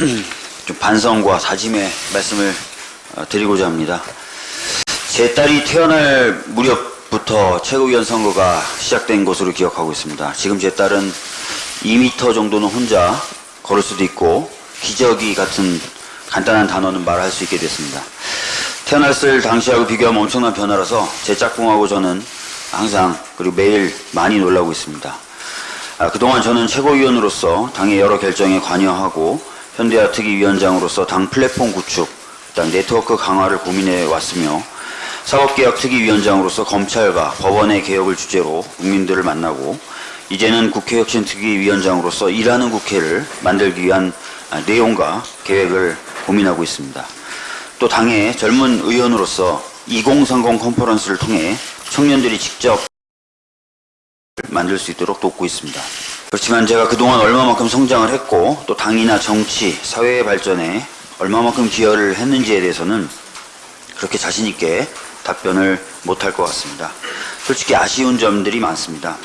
좀 반성과 다짐의 말씀을 어, 드리고자 합니다. 제 딸이 태어날 무렵부터 최고위원 선거가 시작된 것으로 기억하고 있습니다. 지금 제 딸은 2m 정도는 혼자 걸을 수도 있고 기저귀 같은 간단한 단어는 말할 수 있게 됐습니다. 태어났을 당시하고 비교하면 엄청난 변화라서 제 짝꿍하고 저는 항상 그리고 매일 많이 놀라고 있습니다. 아, 그동안 저는 최고위원으로서 당의 여러 결정에 관여하고 현대화 특위 위원장으로서 당 플랫폼 구축, 당 네트워크 강화를 고민해 왔으며 사법개혁 특위위원장으로서 검찰과 법원의 개혁을 주제로 국민들을 만나고 이제는 국회혁신특위위원장으로서 일하는 국회를 만들기 위한 아, 내용과 계획을 고민하고 있습니다. 또 당의 젊은 의원으로서 2030 컨퍼런스를 통해 청년들이 직접 만들 수 있도록 돕고 있습니다. 그렇지만 제가 그동안 얼마만큼 성장을 했고 또 당이나 정치, 사회의 발전에 얼마만큼 기여를 했는지에 대해서는 그렇게 자신 있게 답변을 못할 것 같습니다. 솔직히 아쉬운 점들이 많습니다.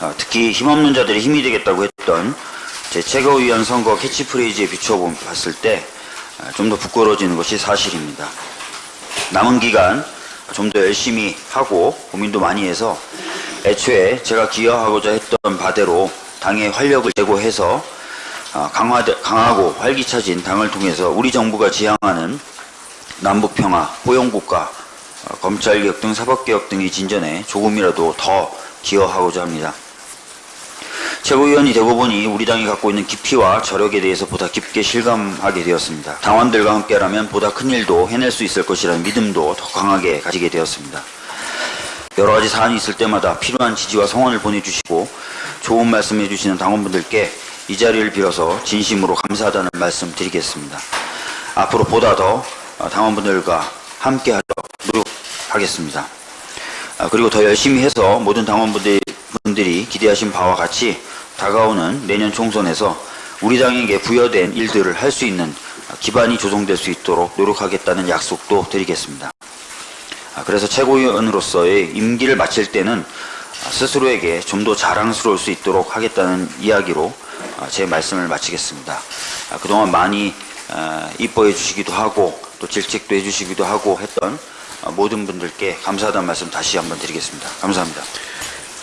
아, 특히 힘없는 자들이 힘이 되겠다고 했던 제 최고위원 선거 캐치프레이즈에 비춰봤을 때 좀 더 부끄러워지는 것이 사실입니다. 남은 기간 좀 더 열심히 하고 고민도 많이 해서 애초에 제가 기여하고자 했던 바대로 당의 활력을 제고해서 아, 강화, 강하고 활기차진 당을 통해서 우리 정부가 지향하는 남북평화, 포용국가, 어, 검찰개혁 등 사법개혁 등의 진전에 조금이라도 더 기여하고자 합니다. 최고위원이 되고 보니 우리 당이 갖고 있는 깊이와 저력에 대해서 보다 깊게 실감하게 되었습니다. 당원들과 함께라면 보다 큰 일도 해낼 수 있을 것이라는 믿음도 더 강하게 가지게 되었습니다. 여러 가지 사안이 있을 때마다 필요한 지지와 성원을 보내주시고 좋은 말씀 해 주시는 당원분들께 이 자리를 빌어서 진심으로 감사하다는 말씀 드리겠습니다. 앞으로 보다 더 당원분들과 함께 하도록 노력하겠습니다. 아, 그리고 더 열심히 해서 모든 당원분들이 기대하신 바와 같이 다가오는 내년 총선에서 우리 당에게 부여된 일들을 할 수 있는 기반이 조성될 수 있도록 노력하겠다는 약속도 드리겠습니다. 아, 그래서 최고위원으로서의 임기를 마칠 때는 스스로에게 좀 더 자랑스러울 수 있도록 하겠다는 이야기로 아, 제 말씀을 마치겠습니다. 그동안 많이 이뻐해 주시기도 하고 또 질책도 해 주시기도 하고 했던 모든 분들께 감사하다는 말씀 다시 한번 드리겠습니다. 감사합니다.